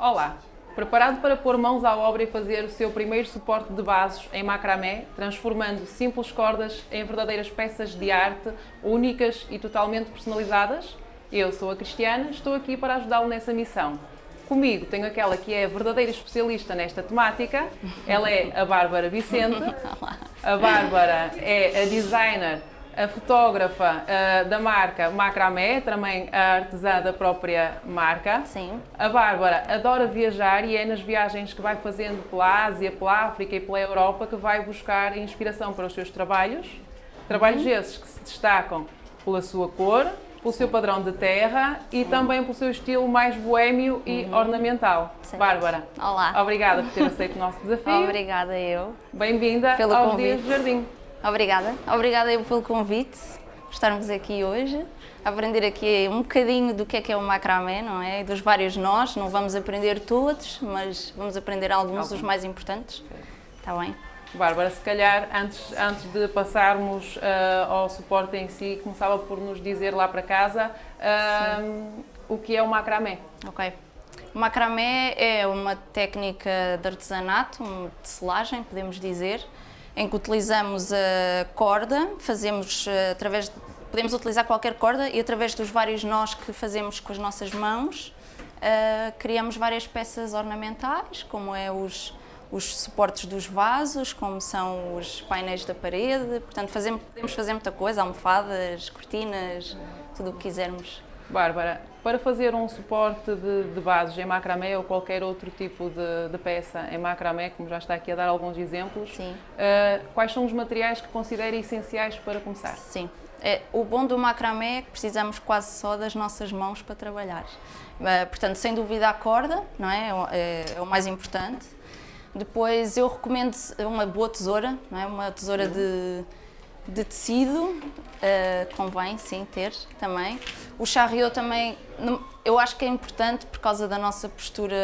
Olá! Preparado para pôr mãos à obra e fazer o seu primeiro suporte de vasos em macramé, transformando simples cordas em verdadeiras peças de arte únicas e totalmente personalizadas? Eu sou a Cristiana, estou aqui para ajudá-lo nessa missão. Comigo tenho aquela que é a verdadeira especialista nesta temática, ela é a Bárbara Vicente. A Bárbara é a designer a fotógrafa uh, da marca Macramé, também a artesã da própria marca. Sim. A Bárbara adora viajar e é nas viagens que vai fazendo pela Ásia, pela África e pela Europa que vai buscar inspiração para os seus trabalhos. Trabalhos uhum. esses que se destacam pela sua cor, pelo seu padrão de terra Sim. e também pelo seu estilo mais boêmio e uhum. ornamental. Sim. Bárbara, Olá. obrigada por ter aceito o nosso desafio. Obrigada eu. Bem-vinda aos Dias de Jardim. Obrigada. Obrigada eu pelo convite, por estarmos aqui hoje, aprender aqui um bocadinho do que é que é o macramé, não é? Dos vários nós, não vamos aprender todos, mas vamos aprender alguns dos mais importantes. Está bem? Bárbara, se calhar antes, antes de passarmos uh, ao suporte em si, começava por nos dizer lá para casa uh, o que é o macramé. Ok. O macramé é uma técnica de artesanato, uma tecelagem, podemos dizer, em que utilizamos a corda, fazemos eh, através de, podemos utilizar qualquer corda e através dos vários nós que fazemos com as nossas mãos, uh, criamos várias peças ornamentais, como é os, os suportes dos vasos, como são os painéis da parede, portanto fazemos, podemos fazer muita coisa, almofadas, cortinas, tudo o que quisermos. Bárbara, para fazer um suporte de, de bases em macramé ou qualquer outro tipo de, de, peça em macramé, como já está aqui a dar alguns exemplos, Sim. Uh, quais são os materiais que considera essenciais para começar? Sim. É, o bom do macramé é que precisamos quase só das nossas mãos para trabalhar. Uh, portanto, sem dúvida a corda, não é? É, é o mais importante. Depois eu recomendo uma boa tesoura, não é? uma tesoura de de tecido, uh, convém sim ter também. O charriot também, eu acho que é importante por causa da nossa postura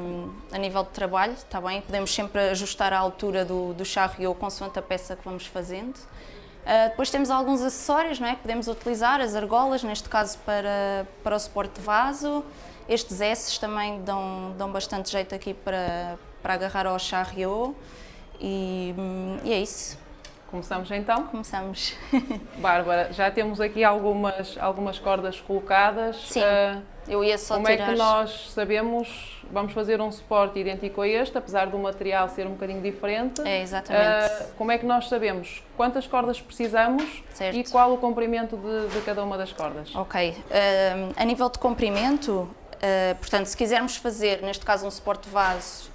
um, a nível de trabalho, está bem? Podemos sempre ajustar a altura do, do charriot consoante a peça que vamos fazendo. Uh, depois temos alguns acessórios não é, que podemos utilizar, as argolas, neste caso para, para o suporte de vaso. Estes S também dão, dão bastante jeito aqui para, para agarrar ao charriot. E, hum, e é isso. Começamos então? Começamos. Bárbara, já temos aqui algumas, algumas cordas colocadas. Sim, uh, eu ia só Como tirar... é que nós sabemos, vamos fazer um suporte idêntico a este, apesar do material ser um bocadinho diferente. É, exatamente. Uh, como é que nós sabemos quantas cordas precisamos certo. e qual o comprimento de, de, cada uma das cordas? Ok, uh, a nível de comprimento, portanto, se quisermos fazer, neste caso, um suporte de vaso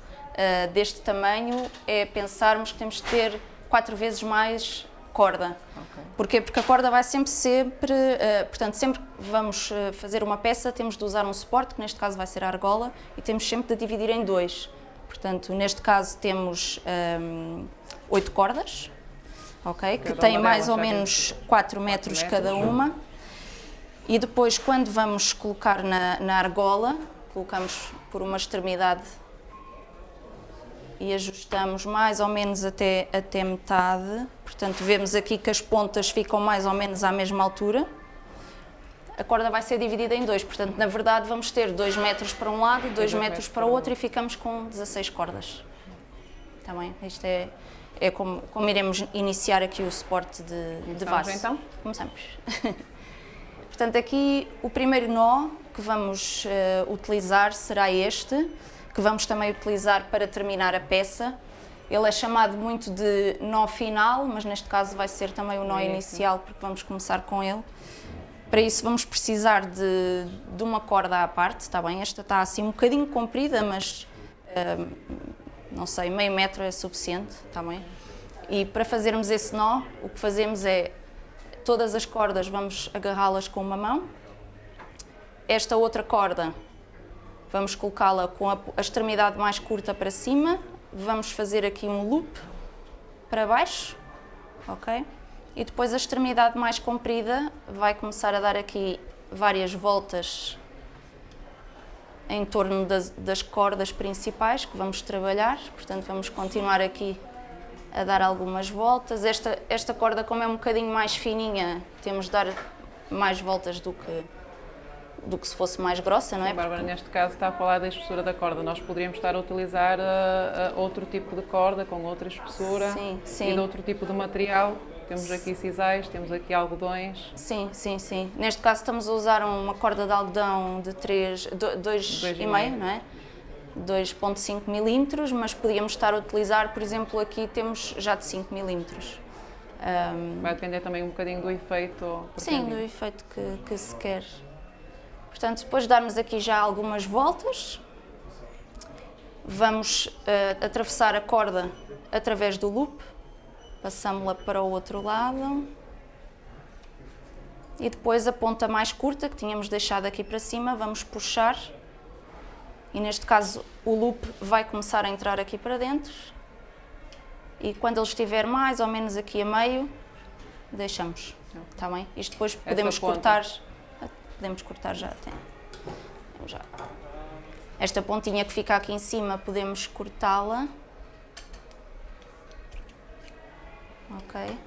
deste tamanho, é pensarmos que temos de ter quatro vezes mais corda. Okay. Porquê? Porque a corda vai sempre, sempre, uh, portanto, sempre que vamos uh, fazer uma peça, temos de usar um suporte, que neste caso vai ser a argola, e temos sempre de dividir em dois. Portanto, neste caso temos um, ehm, oito cordas, ok? Que têm mais ou menos 4 metros, metros cada uma. E depois, quando vamos colocar na, na argola, colocamos por uma extremidade e ajustamos mais ou menos até, até metade. Portanto, vemos aqui que as pontas ficam mais ou menos à mesma altura. A corda vai ser dividida em dois, portanto, na verdade, vamos ter 2 metros para um lado, 2 metros para o outro e ficamos com 16 cordas. Está bem? Isto é, é como, como iremos iniciar aqui o suporte de, de vaso. então? Começamos. portanto, aqui o primeiro nó que vamos uh, utilizar será este que vamos também utilizar para terminar a peça. Ele é chamado muito de nó final, mas neste caso vai ser também o nó inicial, porque vamos começar com ele. Para isso vamos precisar de, de uma corda à parte, está bem? Esta está assim um bocadinho comprida, mas uh, não sei, meio metro é suficiente, está bem? E para fazermos esse nó, o que fazemos é, todas as cordas vamos agarrá-las com uma mão, esta outra corda Vamos colocá-la com a, a extremidade mais curta para cima, vamos fazer aqui um loop para baixo, ok? E depois a extremidade mais comprida vai começar a dar aqui várias voltas em torno das, das, cordas principais que vamos trabalhar, portanto vamos continuar aqui a dar algumas voltas. Esta, esta corda, como é um bocadinho mais fininha, temos de dar mais voltas do que do que se fosse mais grossa, não é? Sim, Bárbara, neste caso está a falar da espessura da corda. Nós poderíamos estar a utilizar uh, uh, outro tipo de corda, com outra espessura Sim, sim. e de outro tipo de material. Temos aqui sisais, temos aqui algodões. Sim, sim, sim. Neste caso estamos a usar uma corda de algodão de 3, 2,5, não é? 2.5 milímetros, mas podíamos estar a utilizar, por exemplo, aqui temos já de 5 milímetros. Um, Vai depender também um bocadinho do efeito. sim, do efeito que, que se quer. Portanto, depois de darmos aqui já algumas voltas, vamos eh, atravessar a corda através do loop, passamos-la para o outro lado e depois a ponta mais curta que tínhamos deixado aqui para cima, vamos puxar e neste caso o loop vai começar a entrar aqui para dentro e quando ele estiver mais ou menos aqui a meio, deixamos, está bem? Isto depois podemos cortar, podemos cortar já até, já. Esta pontinha que fica aqui em cima podemos cortá-la, ok?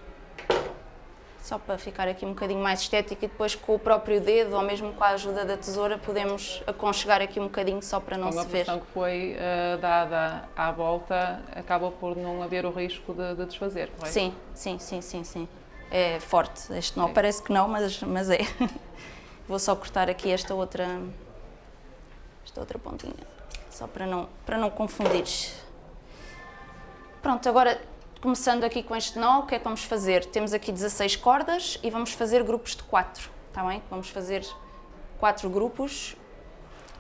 Só para ficar aqui um bocadinho mais estético e depois com o próprio dedo ou mesmo com a ajuda da tesoura podemos aconchegar aqui um bocadinho só para não Com a se ver. posição que foi uh, dada à volta, acaba por não haver o risco de, de desfazer, correto? Sim, sim, sim, sim, sim. É forte. Este nó Sim. parece que não, mas, mas é. Vou só cortar aqui esta outra, esta outra pontinha, só para não, para não confundir. Pronto, agora começando aqui com este nó, o que é que vamos fazer? Temos aqui 16 cordas e vamos fazer grupos de 4, está bem? Vamos fazer 4 grupos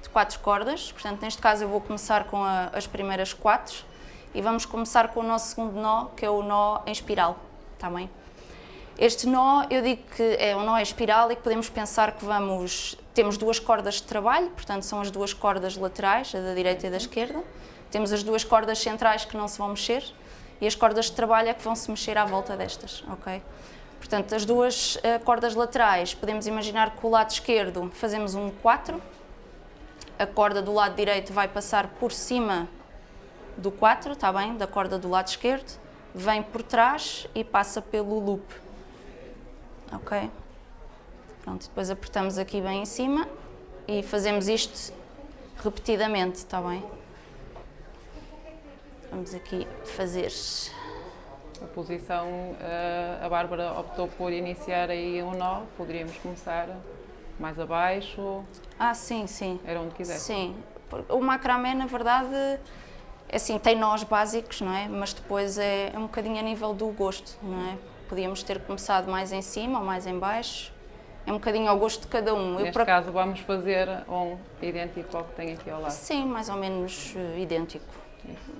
de 4 cordas, portanto neste caso eu vou começar com a- as primeiras 4 e vamos começar com o nosso segundo nó, que é o nó em espiral, está bem? Este nó, eu digo que é um nó espiral e que podemos pensar que vamos... Temos duas cordas de trabalho, portanto são as duas cordas laterais, a da direita e da esquerda. Temos as duas cordas centrais que não se vão mexer e as cordas de trabalho é que vão se mexer à volta destas, ok? Portanto, as duas eh, cordas laterais, podemos imaginar que o lado esquerdo fazemos um 4, a corda do lado direito vai passar por cima do 4, está bem? Da corda do lado esquerdo, vem por trás e passa pelo loop. Ok? Pronto, depois apertamos aqui bem em cima e fazemos isto repetidamente, está bem? Vamos aqui fazer. A posição, eh, a Bárbara optou por iniciar aí um nó, poderíamos começar mais abaixo, Ah, sim, sim. era onde quisesse. Sim, o macramé na verdade é assim, tem nós básicos, não é? Mas depois é um bocadinho a nível do gosto, não é? Podíamos ter começado mais em cima ou mais em baixo, é um bocadinho ao gosto de cada um. Eu, Neste ac- caso vamos fazer um idêntico ao que tem aqui ao lado. Sim, mais ou menos eh, idêntico.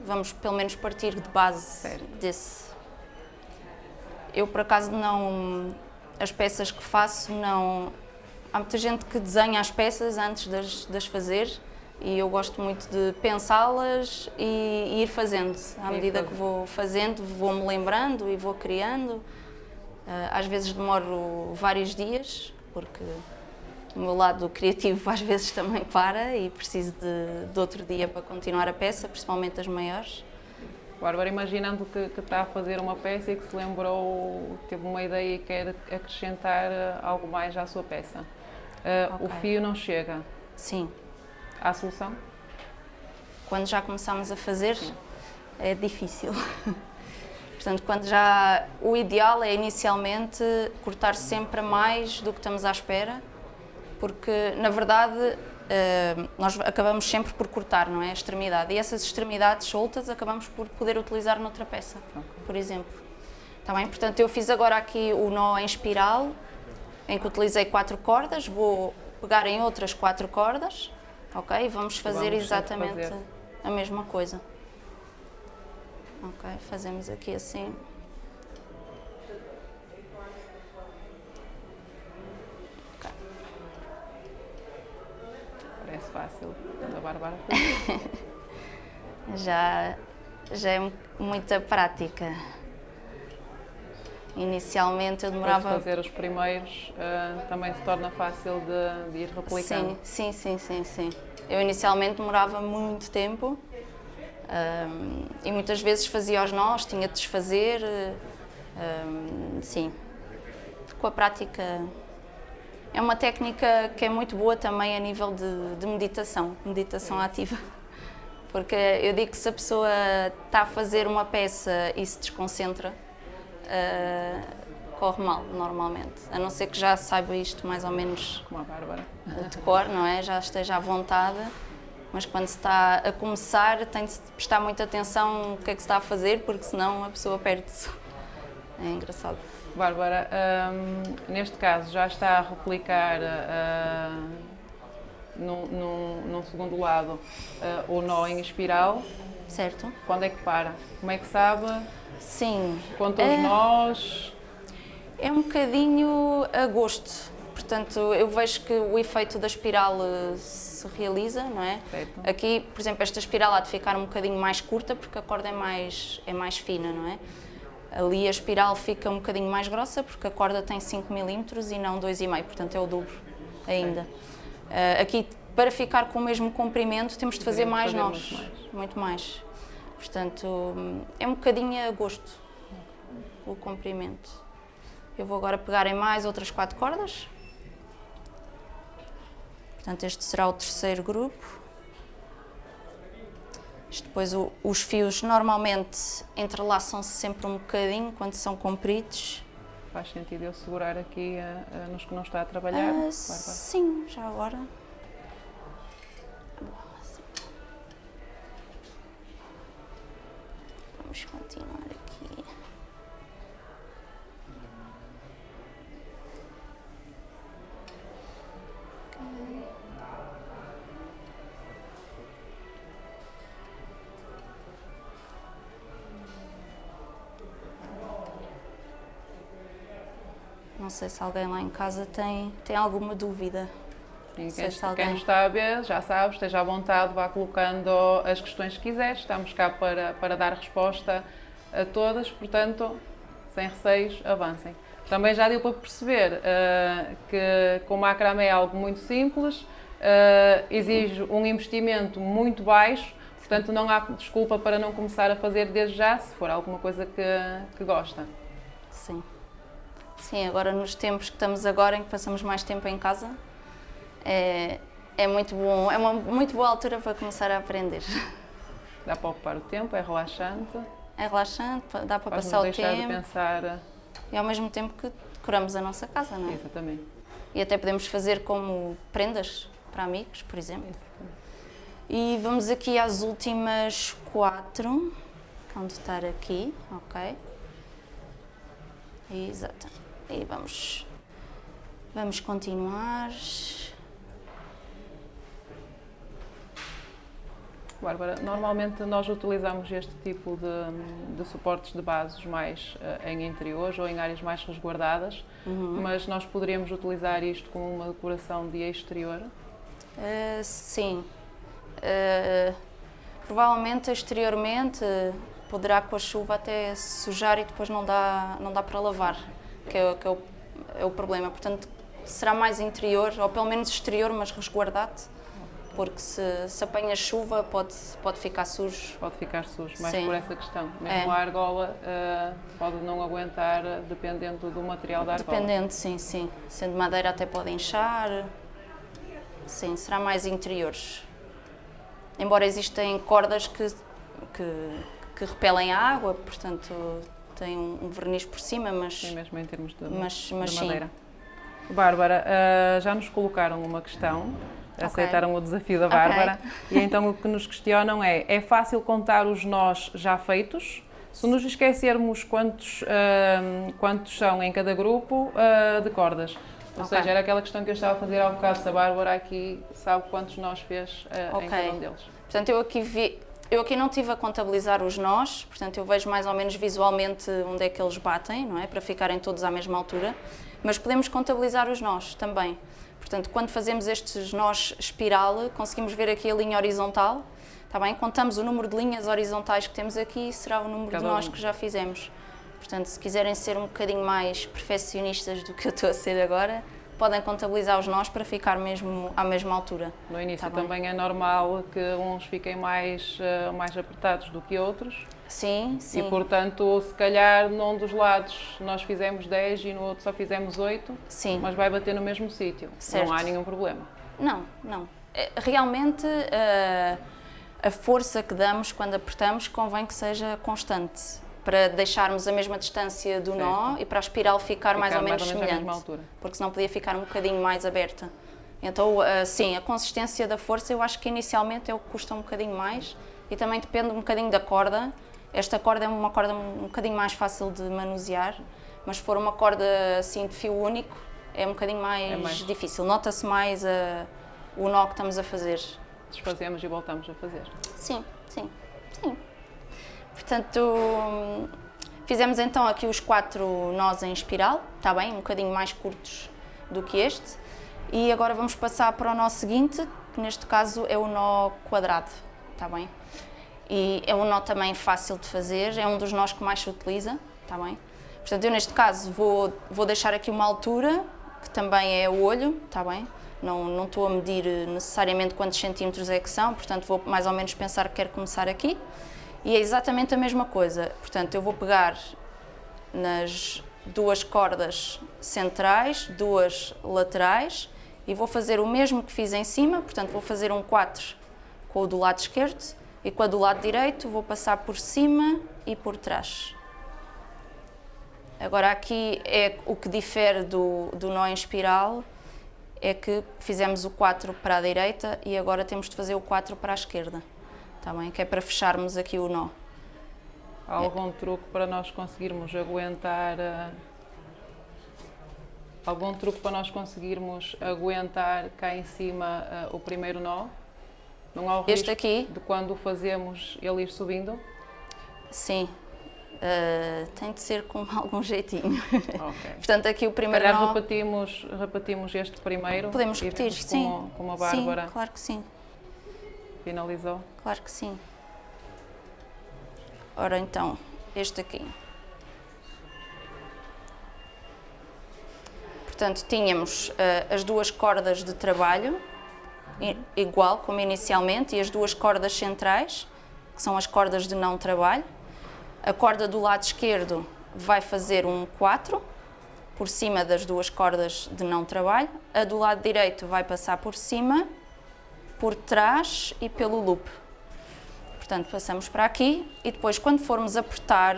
Vamos pelo menos partir de base Certo. desse. Eu por acaso não. As peças que faço não. Há muita gente que desenha as peças antes de as fazer e eu gosto muito de pensá-las e, e ir fazendo. À medida que vou fazendo, vou-me lembrando e vou criando. Eh, Às vezes demoro vários dias, porque o meu lado criativo às vezes também para e preciso de, de outro dia para continuar a peça, principalmente as maiores. Bárbara, imaginando que, que está a fazer uma peça e que se lembrou, teve uma ideia e quer acrescentar algo mais à sua peça. Eh, O Ok. fio não chega. Sim, Há solução? quando já começamos a fazer é difícil. Portanto, quando já o ideal é inicialmente cortar sempre mais do que estamos à espera, porque na verdade eh, nós acabamos sempre por cortar, não é? A extremidade. E essas extremidades soltas acabamos por poder utilizar noutra peça, por exemplo. Está bem? Portanto, eu fiz agora aqui o nó em espiral, em que utilizei quatro cordas, vou pegar em outras quatro cordas, ok? Vamos fazer Vamos exatamente fazer. a mesma coisa. Ok, fazemos aqui assim. Parece fácil. A Bárbara. Já, já é mu- muita prática. Inicialmente eu demorava. fazer os primeiros, eh, também se torna fácil de, de ir replicando. Sim, sim, sim, sim, sim. Eu inicialmente demorava muito tempo ahm, e muitas vezes fazia os nós, tinha de desfazer. ahm, sim. Com a prática É uma técnica que é muito boa também a nível de, de meditação, meditação ativa. Porque eu digo que se a pessoa está a fazer uma peça e se desconcentra, uh, corre mal, normalmente. A não ser que já saiba isto mais ou menos Como a Bárbara. de cor, não é? Já esteja à vontade. Mas quando se está a começar, tem de prestar muita atenção no que é que se está a fazer, porque senão a pessoa perde-se. É engraçado. Bárbara, hum, neste caso já está a replicar uh, num, num, num segundo lado uh, o nó em espiral. Certo? Quando é que para? Como é que sabe? Sim. Conta os nós? É um bocadinho a gosto. Portanto, eu vejo que o efeito da espiral eh, se realiza, não é? Certo. Aqui, por exemplo, esta espiral há de ficar um bocadinho mais curta porque a corda é mais, é mais fina, não é? Ali a espiral fica um bocadinho mais grossa porque a corda tem 5 mm e não 2,5, portanto é o dobro ainda. Uh, aqui, para ficar com o mesmo comprimento, temos de fazer mais nós, mais. muito mais. Portanto, é um bocadinho a gosto o comprimento. Eu vou agora pegar em mais outras quatro cordas. Portanto, este será o terceiro grupo. Isto depois o, os fios normalmente entrelaçam-se sempre um bocadinho quando são compridos. Faz sentido eu segurar aqui uh, uh, nos que não está a trabalhar? Ah, sim, já agora. Vamos continuar aqui. Não sei se alguém lá em casa tem, tem alguma dúvida. Quem, quem nos está a ver, já sabe, esteja à vontade, vá colocando as questões que quiser. Estamos cá para, para dar resposta a todas, portanto, sem receios, avancem. Também já deu para perceber ah, que com o macramé é algo muito simples, ah, exige um investimento muito baixo, portanto não há desculpa para não começar a fazer desde já, se for alguma coisa que, que gosta. Sim. Sim, agora nos tempos que estamos agora, em que passamos mais tempo em casa, é, é muito bom, é uma muito boa altura para começar a aprender. Dá para ocupar o tempo, é relaxante, É relaxante, dá para passar o deixar de tempo pensar. e ao mesmo tempo que decoramos a nossa casa, não é? Exatamente. E até podemos fazer como prendas para amigos, por exemplo. E vamos aqui às últimas quatro, que vão estar aqui, ok? Exato. E vamos, vamos continuar. Bárbara, normalmente nós utilizamos este tipo de, de suportes de bases mais eh, em interiores ou em áreas mais resguardadas, Uhum. mas nós poderíamos utilizar isto como uma decoração de exterior. Uh, sim. Uh, provavelmente exteriormente poderá com a chuva até sujar e depois não dá, não dá para lavar, que, é, que é, o, é o problema. Portanto, será mais interior, ou pelo menos exterior, mas resguardado, porque se, se apanha chuva pode, pode ficar sujo. Pode ficar sujo, mais Sim. por essa questão. Mesmo É. a argola eh, pode não aguentar, eh, dependendo do material da argola. Dependendo, sim, sim. Sendo madeira até pode inchar. Sim, será mais interiores. Embora existem cordas que, que, que repelem a água, portanto tem um, verniz por cima, mas, Sim, mesmo em termos de, mas, de mas sim. madeira. Bárbara, eh, já nos colocaram uma questão, aceitaram o desafio da. Bárbara, e então o que nos questionam é: é fácil contar os nós já feitos? Se nos esquecermos quantos, eh, quantos são em cada grupo eh, de cordas. Ou Ok. seja, era aquela questão que eu estava a fazer há um bocado, se a Bárbara aqui sabe quantos nós fez eh, em cada um deles. Portanto, eu aqui, vi, eu aqui não tive a contabilizar os nós, portanto, eu vejo mais ou menos visualmente onde é que eles batem, não é? Para ficarem todos à mesma altura, mas podemos contabilizar os nós também. Portanto, quando fazemos estes nós espiral, conseguimos ver aqui a linha horizontal, está bem? Contamos o número de linhas horizontais que temos aqui e será o número Cada de nós um. que já fizemos. Portanto, se quiserem ser um bocadinho mais perfeccionistas do que eu estou a ser agora, podem contabilizar os nós para ficar mesmo à mesma altura. No início Tá bem. também é normal que uns fiquem mais, eh, mais apertados do que outros Sim, sim. e, portanto, se calhar num dos lados nós fizemos 10 e no outro só fizemos 8, sim. mas vai bater no mesmo sítio. Certo. Não há nenhum problema. Não, não. É, Realmente eh, a força que damos quando apertamos convém que seja constante para deixarmos a mesma distância do nó e para a espiral ficar, mais Ficar ou menos à semelhante. mesma altura. Porque senão podia ficar um bocadinho mais aberta. Então, eh, sim, a consistência da força eu acho que inicialmente é o que custa um bocadinho mais e também depende um bocadinho da corda. Esta corda é uma corda um bocadinho mais fácil de manusear, mas se for uma corda assim de fio único é um bocadinho mais, É mais- difícil. Nota-se mais eh, o nó que estamos a fazer. Desfazemos e voltamos a fazer. Sim, sim, sim. Portanto, fizemos então aqui os quatro nós em espiral, está bem? Um bocadinho mais curtos do que este. E agora vamos passar para o nó seguinte, que neste caso é o nó quadrado, está bem? E é um nó também fácil de fazer, é um dos nós que mais se utiliza, está bem? Portanto, eu neste caso vou, vou deixar aqui uma altura, que também é o olho, está bem? Não, não estou a medir necessariamente quantos centímetros é que são, portanto vou mais ou menos pensar que quero começar aqui. E é exatamente a mesma coisa, portanto eu vou pegar nas duas cordas centrais, duas laterais e vou fazer o mesmo que fiz em cima, portanto vou fazer um 4 com o do lado esquerdo e com a do lado direito vou passar por cima e por trás. Agora aqui é o que difere do, do nó em espiral, é que fizemos o 4 para a direita e agora temos de fazer o 4 para a esquerda, tá bem? Que é para fecharmos aqui o nó. Há algum truque para nós conseguirmos aguentar. eh, Algum truque para nós conseguirmos aguentar cá em cima eh, o primeiro nó? Não há o Este risco aqui, de quando o fazemos ele ir subindo? sim, ah, tem de ser com algum jeitinho. Ok. Portanto, aqui o primeiro calhar nó... repetimos, repetimos este primeiro. Podemos repetir, sim. Como, como a Bárbara Sim, claro que sim, finalizou. claro que sim. Ora então, este aqui. Portanto, tínhamos ah, as duas cordas de trabalho, igual como inicialmente, e as duas cordas centrais, que são as cordas de não trabalho. A corda do lado esquerdo vai fazer um 4 por cima das duas cordas de não trabalho. A do lado direito vai passar por cima, por trás e pelo loop. Portanto, passamos para aqui e depois, quando formos apertar,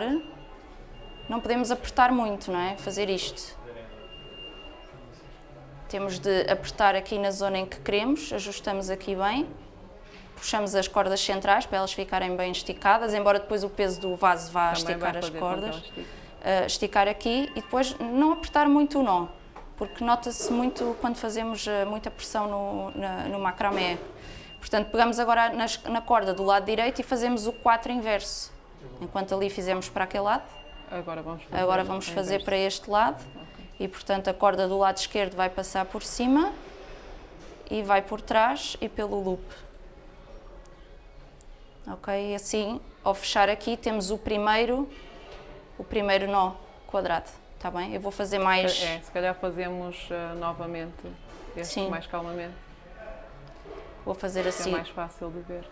não podemos apertar muito, não é? Fazer isto. Temos de apertar aqui na zona em que queremos, ajustamos aqui bem, puxamos as cordas centrais para elas ficarem bem esticadas, embora depois o peso do vaso vá Também esticar as cordas. Uh, esticar aqui e depois não apertar muito o nó, porque nota-se muito quando fazemos uh, muita pressão no, na, no macramé. Portanto, pegamos agora nas- na corda do lado direito e fazemos o 4 inverso. Enquanto ali fizemos para aquele lado, Agora vamos fazer, agora vamos fazer para este lado. E, portanto, a corda do lado esquerdo vai passar por cima e vai por trás e pelo loop. Ok? E assim, ao fechar aqui, temos o primeiro, o primeiro nó quadrado. Está bem? Eu vou fazer mais... É, se calhar fazemos eh, novamente este Sim. mais calmamente, Vou fazer é assim. mais fácil de ver.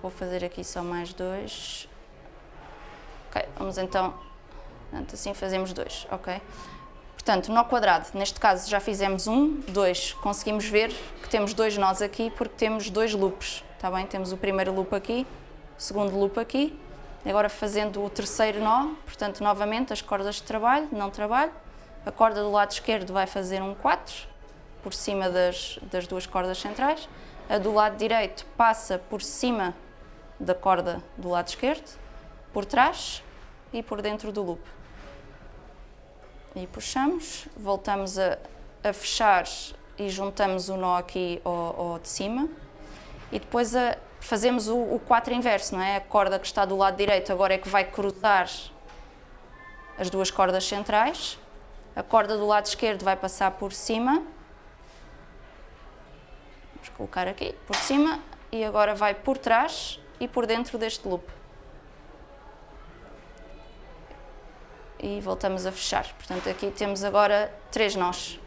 Vou fazer aqui só mais dois. Ok, vamos então. Portanto, assim fazemos dois, ok? Portanto, nó quadrado, neste caso já fizemos um, dois. Conseguimos ver que temos dois nós aqui porque temos dois loops, está bem? Temos o primeiro loop aqui, o segundo loop aqui. Agora fazendo o terceiro nó, portanto, novamente as cordas de trabalho, não trabalho. A corda do lado esquerdo vai fazer um 4, por cima das, das duas cordas centrais. A do lado direito passa por cima da corda do lado esquerdo, por trás e por dentro do loop. E puxamos, voltamos a, a fechar e juntamos o nó aqui ao, ao de cima. E depois a- fazemos o, o 4 inverso, não é? A corda que está do lado direito agora é que vai cruzar as duas cordas centrais. A corda do lado esquerdo vai passar por cima. Vamos colocar aqui por cima e agora vai por trás e por dentro deste loop. E voltamos a fechar. Portanto, aqui temos agora três nós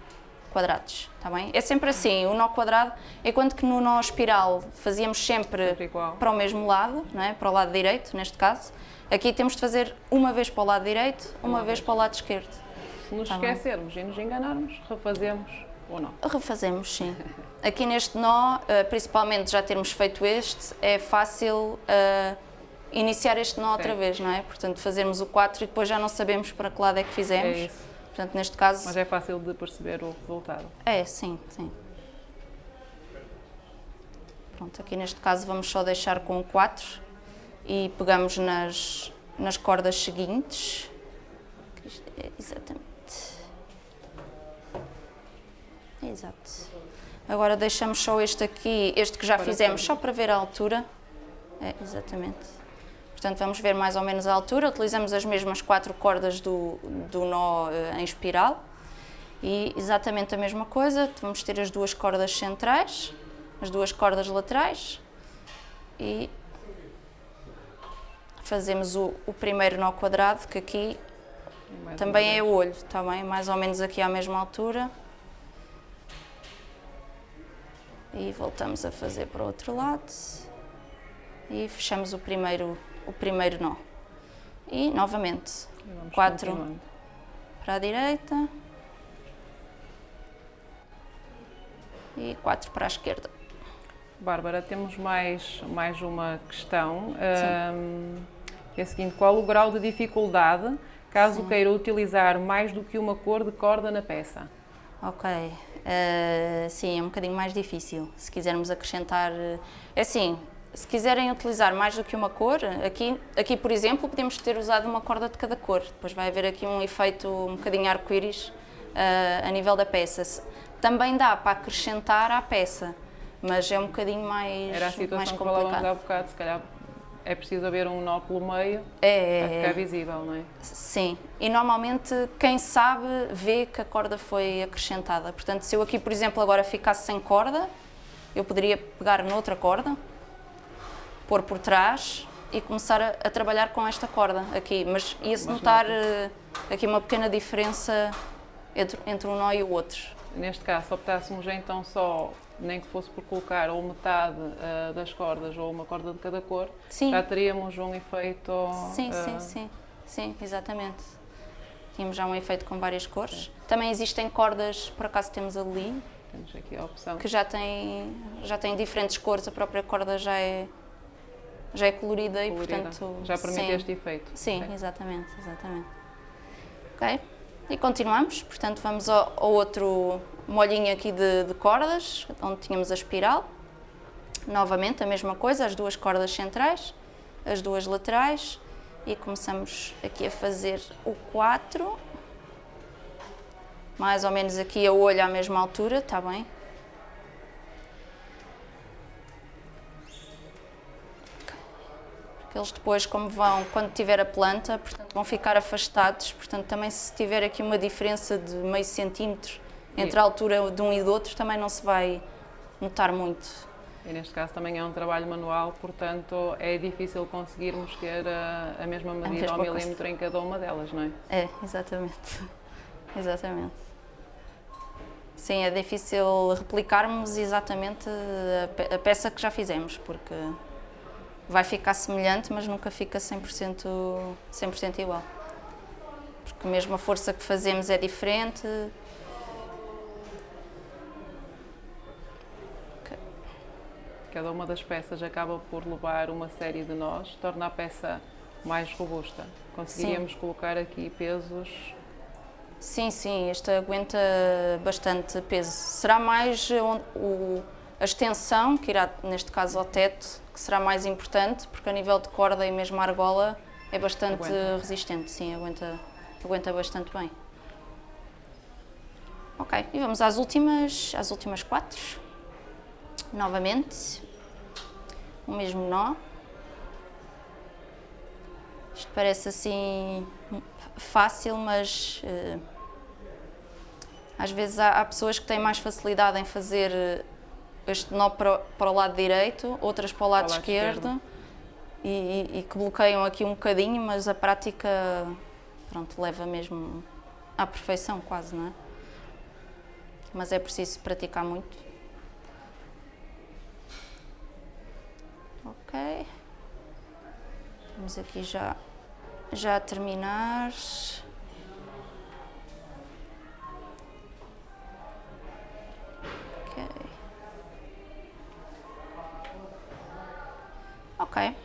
quadrados, está bem? É sempre assim, o nó quadrado, enquanto que no nó espiral fazíamos sempre, Sempre para o mesmo lado, não é? para o lado direito, neste caso, aqui temos de fazer uma vez para o lado direito, uma, vez para o lado esquerdo. Se nos Tá bem. esquecermos e nos enganarmos, refazemos ou não. Refazemos, sim. Aqui neste nó, eh, principalmente já termos feito este, é fácil eh, iniciar este nó outra Sim. vez, não é? Portanto, fazermos o 4 e depois já não sabemos para que lado é que fizemos. É. Portanto, neste caso, Mas é fácil de perceber o resultado. é, sim, sim. Pronto, aqui neste caso vamos só deixar com o 4 e pegamos nas, nas cordas seguintes. É exatamente. Exato. Agora deixamos só este aqui, este que já Para fizemos, só para ver a altura. É, exatamente. Portanto, vamos ver mais ou menos a altura. Utilizamos as mesmas quatro cordas do, do nó eh, em espiral. E exatamente a mesma coisa, vamos ter as duas cordas centrais, as duas cordas laterais e fazemos o, o primeiro nó quadrado, que aqui mais também é o olho, está bem? Mais ou menos aqui à mesma altura. E voltamos a fazer para o outro lado. E fechamos o primeiro, o primeiro nó. E novamente, E quatro. para a direita. E quatro para a esquerda. Bárbara, temos mais, mais uma questão, ahm, que é a seguinte, qual o grau de dificuldade caso queira utilizar mais do que uma cor de corda na peça? Ok, eh, sim, é um bocadinho mais difícil. Se quisermos acrescentar. eh, É assim, se quiserem utilizar mais do que uma cor, aqui, aqui por exemplo, podemos ter usado uma corda de cada cor. Depois vai haver aqui um efeito um bocadinho arco-íris eh, a nível da peça. Também dá para acrescentar à peça, mas é um bocadinho mais, Era a mais situação que falávamos há bocado, se calhar é preciso haver um nó pelo meio É, para é, ficar é. visível, não é? Sim, e normalmente quem sabe vê que a corda foi acrescentada. Portanto, se eu aqui, por exemplo, agora ficasse sem corda, eu poderia pegar noutra corda, pôr por trás e começar a, a trabalhar com esta corda aqui. Mas ia-se notar eh, aqui uma pequena diferença entre, entre um nó e o outro. Neste caso, se optássemos então só, nem que fosse por colocar ou metade ah, das cordas ou uma corda de cada cor, Sim, já teríamos um efeito... sim, ah, sim, sim, sim, exatamente. Tínhamos já um efeito com várias cores. Também existem cordas, por acaso temos ali, Temos aqui a opção. que já tem, já tem diferentes cores, a própria corda já é, já é colorida, e colorida. portanto... já permite sim, este efeito. Sim, Ok. exatamente, exatamente. Ok, e continuamos, portanto vamos ao, ao outro molhinho aqui de, de cordas, onde tínhamos a espiral. Novamente a mesma coisa, as duas cordas centrais, as duas laterais e começamos aqui a fazer o 4. Mais ou menos aqui a olho à mesma altura, está bem? Eles depois, como vão, quando tiver a planta, portanto, vão ficar afastados. Portanto, também se tiver aqui uma diferença de meio centímetro entre a altura de um e do outro, também não se vai notar muito. E neste caso também é um trabalho manual, portanto é difícil conseguirmos ter a, a mesma medida ao coisa. milímetro em cada uma delas, não é? É, exatamente. exatamente. Sim, é difícil replicarmos exatamente a peça que já fizemos, porque vai ficar semelhante, mas nunca fica 100%, 100 igual. Porque mesmo a força que fazemos é diferente. Cada uma das peças acaba por levar uma série de nós, torna a peça mais robusta. Conseguiríamos colocar aqui pesos Sim, sim, este aguenta bastante peso. Será mais o- a extensão, que irá, neste caso, ao teto, que será mais importante, porque a nível de corda e mesmo a argola é bastante Aguenta. resistente, sim, aguenta, aguenta bastante bem. Ok, e vamos às últimas, às últimas quatro. Novamente, o mesmo nó. Isto parece assim fácil, mas eh, às vezes há, há pessoas que têm mais facilidade em fazer eh, este nó para, o- para o lado direito, outras para o lado, Para o lado esquerdo, esquerdo. E, e- e que bloqueiam aqui um bocadinho, mas a prática pronto, leva mesmo à perfeição quase, não é? mas é preciso praticar muito. Ok. Vamos aqui já, já a terminar. Ok.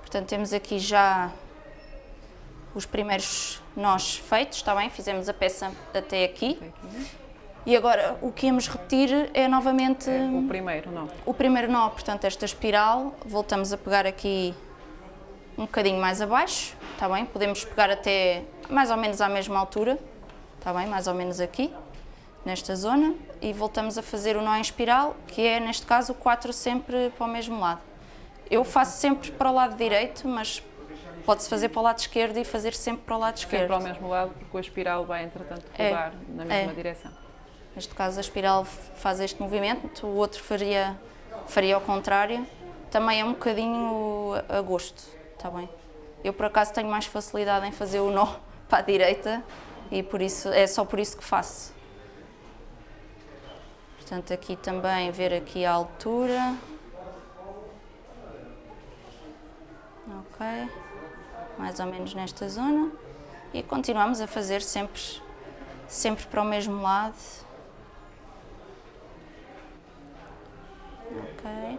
Portanto, temos aqui já os primeiros nós feitos, está bem? Fizemos a peça até aqui. E agora o que íamos repetir é novamente É, o primeiro, não. o primeiro nó, portanto, esta espiral. Voltamos a pegar aqui um bocadinho mais abaixo, está bem? Podemos pegar até mais ou menos à mesma altura, está bem? Mais ou menos aqui, nesta zona. E voltamos a fazer o nó em espiral, que é, neste caso, o 4 sempre para o mesmo lado. Eu faço sempre para o lado direito, mas pode-se fazer para o lado esquerdo e fazer sempre para o lado esquerdo. Sempre ao mesmo lado, porque a espiral vai, entretanto, É, rodar na mesma é. direção. Neste caso a espiral faz este movimento, o outro faria, faria ao contrário. Também é um bocadinho a gosto, está bem? Eu por acaso tenho mais facilidade em fazer o nó para a direita e por isso, é só por isso que faço. Portanto aqui também ver aqui a altura. Mais ou menos nesta zona. E continuamos a fazer sempre, sempre para o mesmo lado. Ok.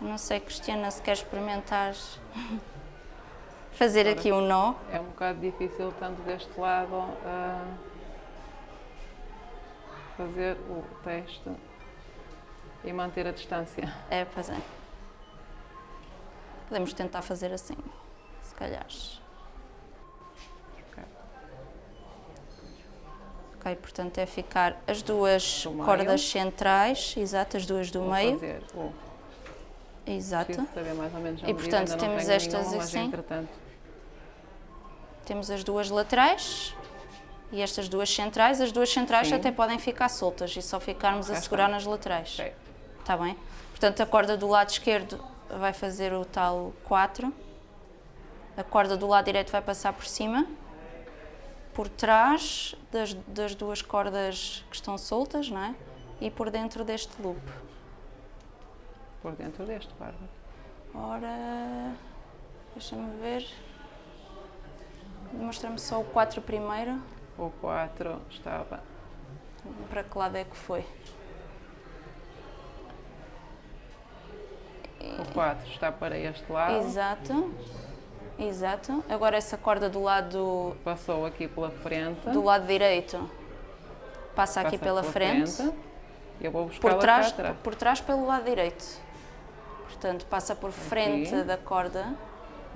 Não sei, Cristiana, se quer experimentar fazer aqui um nó. É um bocado difícil, tanto deste lado, ah, fazer o teste e manter a distância. É, pois é. Podemos tentar fazer assim, se calhar. Ok. Ok, portanto é ficar as duas cordas centrais, exato, as duas do Vou meio, fazer o exato. saber mais ou menos E, medida, portanto, temos estas nenhuma, assim. Temos as duas laterais e estas duas centrais. As duas centrais Sim. até podem ficar soltas e só ficarmos a segurar nas laterais. certo. Está bem? Portanto, a corda do lado esquerdo vai fazer o tal 4. A corda do lado direito vai passar por cima, por trás das, das duas cordas que estão soltas, não é? E por dentro deste loop. por dentro deste, Bárbara. Ora, deixa-me ver. Mostra-me só o 4 primeiro. O 4 estava Para que lado é que foi? o 4 está para este lado, Exato. Exato. Agora essa corda do lado passou aqui pela frente, do lado direito passa aqui passa pela frente, Eu vou por buscar trás, cá atrás. por trás pelo lado direito. Portanto, passa por frente Aqui. da corda.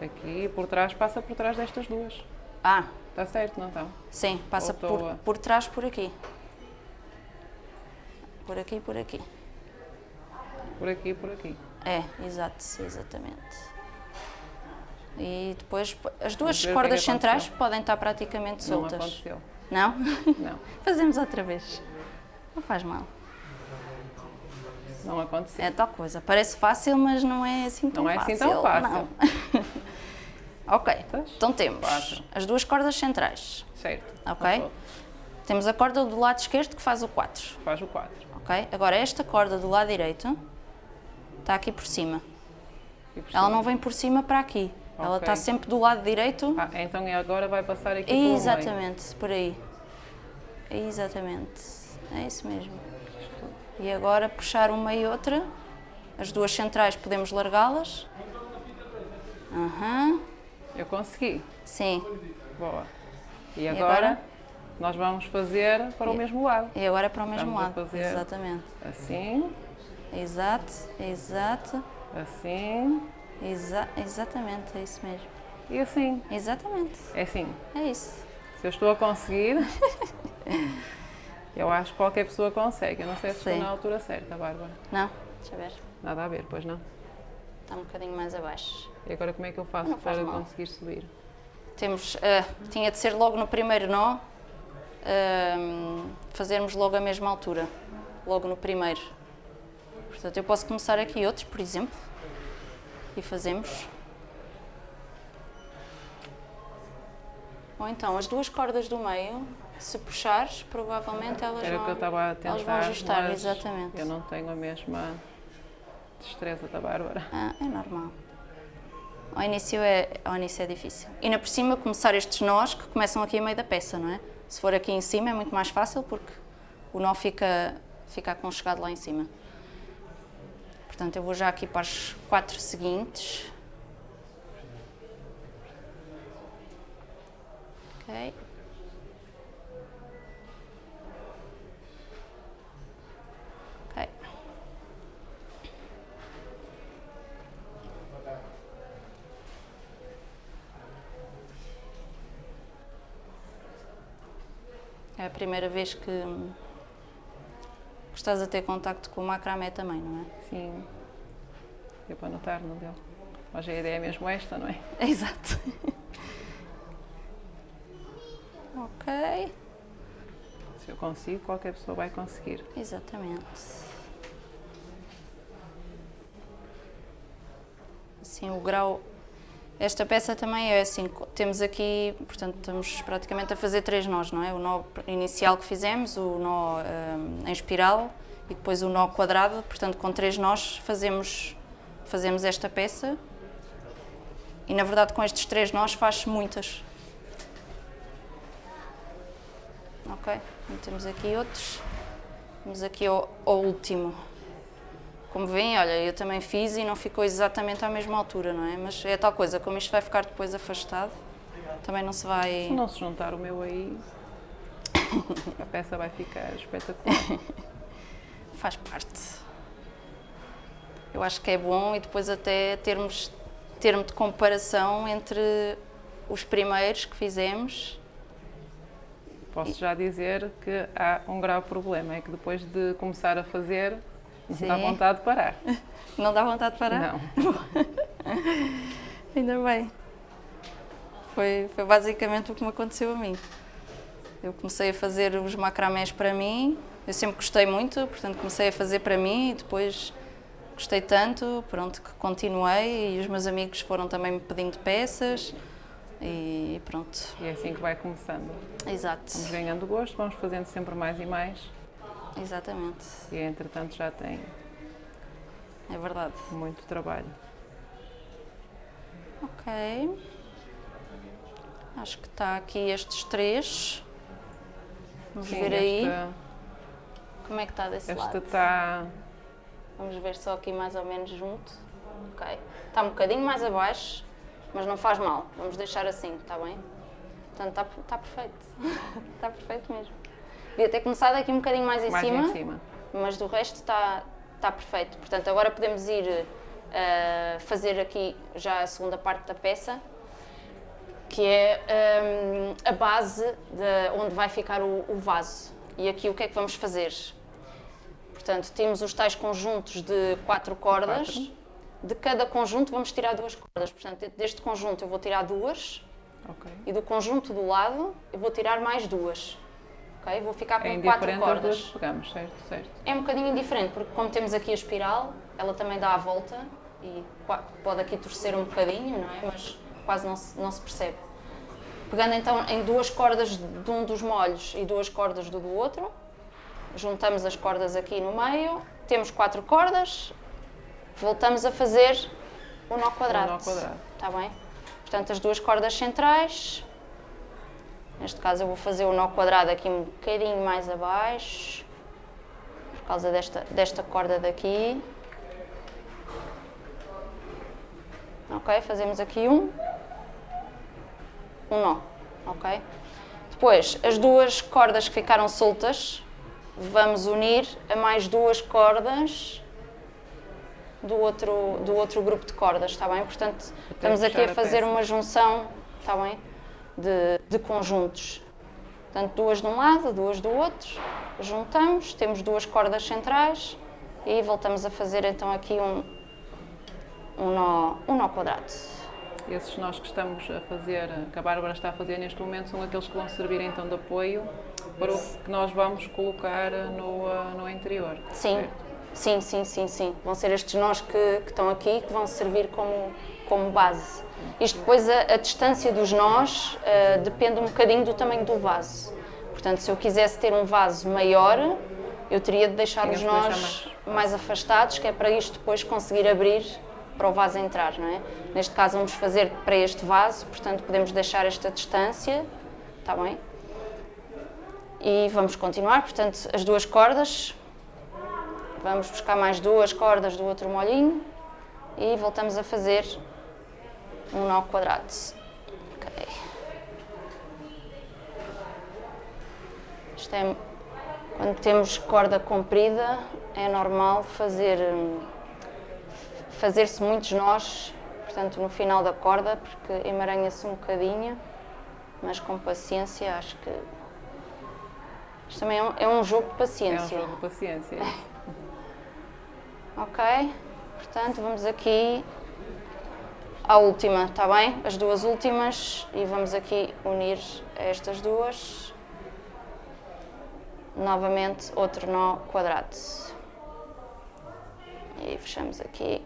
Aqui e por trás passa por trás destas duas. Ah, Está certo, não está? sim, passa por, a- por trás por aqui. Por aqui, por aqui. Por aqui e por aqui. É, exato, exatamente. E depois as duas é cordas que centrais podem estar praticamente Não soltas. aconteceu. Não? Não, Fazemos outra vez. Não faz mal. não aconteceu. É tal coisa. Parece fácil, mas não é assim tão Não é fácil. assim tão fácil. ok. Então temos Quatro. as duas cordas centrais. Certo. Ok. Temos a corda do lado esquerdo que faz o 4. Faz o 4. Ok? Agora esta corda do lado direito está aqui por cima. Por Ela cima. não vem por cima para aqui. Ela Ok. está sempre do lado direito. Ah, então e agora vai passar aqui meio. Exatamente, por aí. Exatamente. É isso mesmo. E agora puxar uma e outra. As duas centrais podemos largá-las. Aham. Eu consegui. Sim. Boa. E agora? agora, nós vamos fazer para o E- mesmo lado. E agora é para o mesmo Estamos a lado. fazer- Exatamente. Assim, Exato, exato, assim exa exatamente, é isso mesmo. e assim. Exatamente, É assim. é isso. Se eu estou a conseguir, eu acho que qualquer pessoa consegue. Eu não sei se estou Sim. na altura certa, Bárbara. Não, deixa eu ver. Nada a ver, pois não. Está um bocadinho mais abaixo. E agora como é que eu faço Não para conseguir subir? Temos, ah, tinha de ser logo no primeiro nó, ahm, fazermos logo a mesma altura, logo no primeiro. Portanto, eu posso começar aqui outros, por exemplo, e fazemos. Ou então as duas cordas do meio, se puxares, provavelmente elas Era vão, que eu estava a tentar, elas vão ajustar, exatamente. eu não tenho a mesma destreza da Bárbara. Ah, é normal. Ao início é, ao início é difícil. E ainda por cima começar estes nós que começam aqui a meio da peça, não é? Se for aqui em cima é muito mais fácil porque o nó fica, fica aconchegado lá em cima. Portanto, eu vou já aqui para as quatro seguintes. Ok. É a primeira vez que, que estás a ter contacto com o macramé também, não é? Sim, deu para notar no dele. Mas a ideia é mesmo esta, não é? Exato. ok, Se eu consigo, qualquer pessoa vai conseguir. exatamente. Assim, o grau. Esta peça também é assim, temos aqui, portanto, estamos praticamente a fazer três nós, não é? O nó inicial que fizemos, o nó hum, em espiral e depois o nó quadrado, portanto, com três nós fazemos, fazemos esta peça e, na verdade, com estes três nós faz muitas. Ok, então temos aqui outros. Vamos aqui ao, ao último. Como veem, olha, eu também fiz e não ficou exatamente à mesma altura, não é? Mas é tal coisa, como isto vai ficar depois afastado, também não se vai... Se não se juntar o meu aí, a peça vai ficar espetacular. faz parte. Eu acho que é bom e depois até termos termo de comparação entre os primeiros que fizemos. Posso já dizer que há um grave problema, é que depois de começar a fazer, não dá Sim. vontade de parar. Não dá vontade de parar? Não. Ainda bem. Foi, foi basicamente o que me aconteceu a mim. Eu comecei a fazer os macramés para mim, eu sempre gostei muito, portanto comecei a fazer para mim e depois gostei tanto, pronto, que continuei e os meus amigos foram também me pedindo peças e pronto, E é assim que vai começando. exato, Vamos ganhando gosto, vamos fazendo sempre mais e mais. Exatamente, E entretanto já tem é verdade. muito trabalho. Ok, acho que está aqui estes três, vamos Sim, ver aí esta, como é que está desse esta lado. está. Vamos ver só aqui mais ou menos junto. Ok. Está um bocadinho mais abaixo, mas não faz mal. Vamos deixar assim, está bem? Portanto, está, está perfeito. está perfeito mesmo. Devia ter começado aqui um bocadinho mais em, mais cima, em cima. mas do resto está, está perfeito. Portanto, agora podemos ir eh, fazer aqui já a segunda parte da peça, que é hum, a base de onde vai ficar o, o vaso. E aqui o que é que vamos fazer? Portanto, temos os tais conjuntos de quatro cordas. Quatro. De cada conjunto vamos tirar duas cordas. Portanto, deste conjunto eu vou tirar duas Ok. e do conjunto do lado eu vou tirar mais duas. Ok? Vou ficar com É quatro duas cordas. pegamos, certo? Certo. É um bocadinho indiferente, porque como temos aqui a espiral, ela também dá a volta e pode aqui torcer um bocadinho, não é? Mas quase não se, não se percebe. Pegando então em duas cordas de um dos molhos e duas cordas do do outro, juntamos as cordas aqui no meio, temos quatro cordas, voltamos a fazer o nó quadrado. nó quadrado. Está bem? Portanto, as duas cordas centrais, neste caso eu vou fazer o nó quadrado aqui um bocadinho mais abaixo, por causa desta, desta corda daqui. Ok, fazemos aqui um, um nó, ok? Depois, as duas cordas que ficaram soltas, vamos unir a mais duas cordas do outro, do outro grupo de cordas, está bem? Portanto, estamos aqui a fazer peça. uma junção, está bem? De, de conjuntos. Portanto, duas de um lado, duas do outro, juntamos, temos duas cordas centrais e voltamos a fazer então aqui um, um, nó, um nó quadrado. Esses nós que estamos a fazer, que a Bárbara está a fazer neste momento, são aqueles que vão servir então de apoio para o que nós vamos colocar no, ah, no interior. Sim, certo? Sim, sim, sim, sim. Vão ser estes nós que, que estão aqui que vão servir como, como base. Isto depois, a, a distância dos nós uh, depende um bocadinho do tamanho do vaso. Portanto, se eu quisesse ter um vaso maior, eu teria de deixar Tinha os nós mais. mais afastados, que é para isto depois conseguir abrir para o vaso entrar, não é? Neste caso vamos fazer para este vaso, portanto podemos deixar esta distância, está bem? E vamos continuar, portanto as duas cordas, vamos buscar mais duas cordas do outro molhinho e voltamos a fazer um nó quadrado. Okay. Isto é, quando temos corda comprida, é normal fazer hum, fazer-se muitos nós, portanto, no final da corda, porque emaranha-se um bocadinho, mas com paciência, acho que. Isto também é um, é um jogo de paciência. É um jogo de paciência. ok, portanto, vamos aqui à última, está bem? As duas últimas e vamos aqui unir estas duas. Novamente, outro nó quadrado. E fechamos aqui.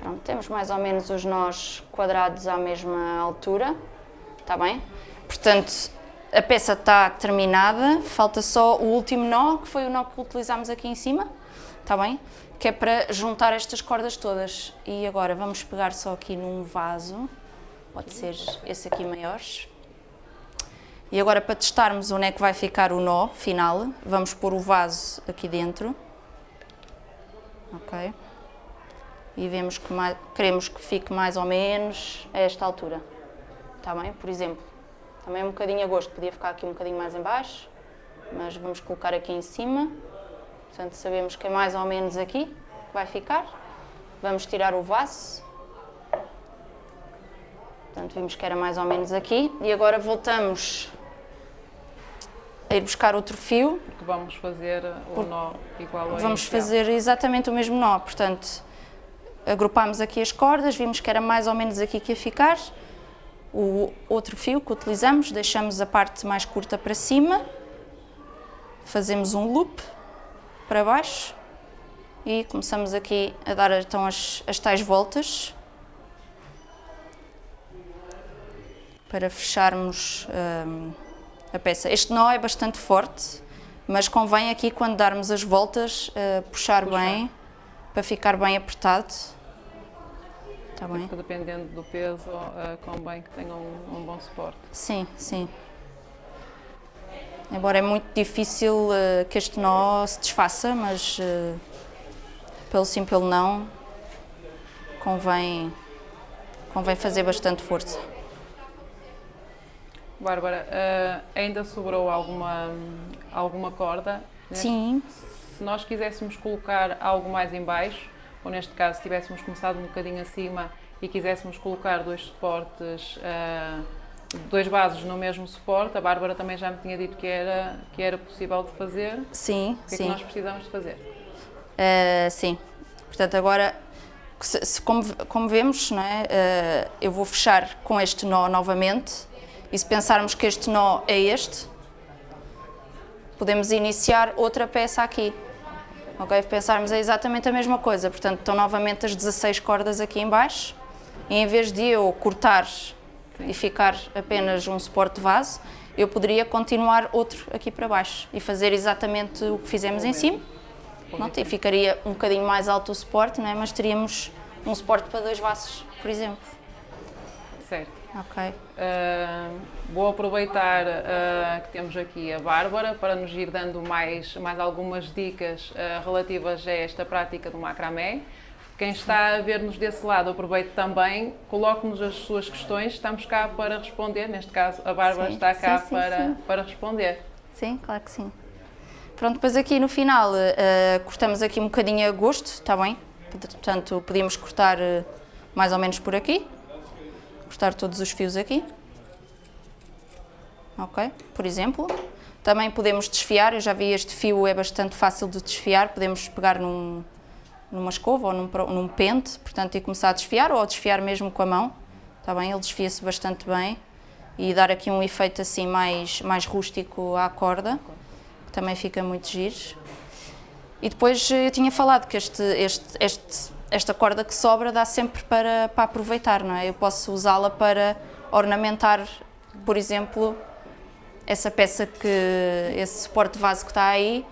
Pronto, temos mais ou menos os nós quadrados à mesma altura, está bem? Portanto, a peça está terminada, falta só o último nó, que foi o nó que utilizámos aqui em cima, está bem? Que é para juntar estas cordas todas. E agora vamos pegar só aqui num vaso, pode ser esse aqui maior. E agora para testarmos onde é que vai ficar o nó final, vamos pôr o vaso aqui dentro. Ok? e vemos que mais, queremos que fique mais ou menos a esta altura. Está bem? Por exemplo, também é um bocadinho a gosto, podia ficar aqui um bocadinho mais em baixo, mas vamos colocar aqui em cima. Portanto, sabemos que é mais ou menos aqui que vai ficar. Vamos tirar o vaso. Portanto, vimos que era mais ou menos aqui. E agora voltamos a ir buscar outro fio. Porque vamos fazer o nó igual ao Vamos inicial. fazer exatamente o mesmo nó, portanto agrupámos aqui as cordas, vimos que era mais ou menos aqui que ia ficar. O outro fio que utilizamos, deixamos a parte mais curta para cima, fazemos um loop para baixo e começamos aqui a dar então as, as tais voltas para fecharmos hum, a peça. Este nó é bastante forte, mas convém aqui quando darmos as voltas uh, puxar, puxar bem para ficar bem apertado. Está bem? Porque dependendo do peso, uh, convém que tenha um, um, bom suporte. Sim, sim. Embora é muito difícil uh, que este nó se desfaça, mas uh, pelo sim, pelo não, convém, convém fazer bastante força. Bárbara, uh, ainda sobrou alguma, alguma corda? Sim. Se nós quiséssemos colocar algo mais em baixo, ou neste caso se tivéssemos começado um bocadinho acima e quiséssemos colocar dois suportes, uh, dois bases no mesmo suporte, a Bárbara também já me tinha dito que era, que era possível de fazer. Sim, o que sim. é que nós precisamos de fazer? Uh, sim, portanto agora, se, se, como, como vemos, não é, uh, eu vou fechar com este nó novamente e se pensarmos que este nó é este, podemos iniciar outra peça aqui. Ok? Pensarmos é exatamente a mesma coisa, portanto estão novamente as 16 cordas aqui em baixo e em vez de eu cortar e ficar apenas um suporte de vaso, eu poderia continuar outro aqui para baixo e fazer exatamente o que fizemos em cima. Pronto, e ficaria um bocadinho mais alto o suporte, não é? mas teríamos um suporte para dois vasos, por exemplo. Certo. Ok. Uh, vou aproveitar uh, que temos aqui a Bárbara para nos ir dando mais, mais algumas dicas uh, relativas a esta prática do macramé. Quem está a ver-nos desse lado, aproveite também, coloque-nos as suas questões, estamos cá para responder, neste caso a Bárbara sim, está cá sim, sim, para, para responder. Sim, claro que sim. Pronto, depois aqui no final cortamos aqui um bocadinho a gosto, está bem? Portanto, podíamos cortar mais ou menos por aqui, cortar todos os fios aqui. Ok? Por exemplo. Também podemos desfiar, eu já vi este fio é bastante fácil de desfiar, podemos pegar num, numa escova ou num, num pente, portanto, e começar a desfiar ou desfiar mesmo com a mão. está bem? Ele desfia-se bastante bem e dar aqui um efeito assim mais, mais rústico à corda, que também fica muito giro. E depois eu tinha falado que este, este, este, esta corda que sobra dá sempre para, para aproveitar, não é? Eu posso usá-la para ornamentar, por exemplo, essa peça que, esse suporte de vaso que está aí,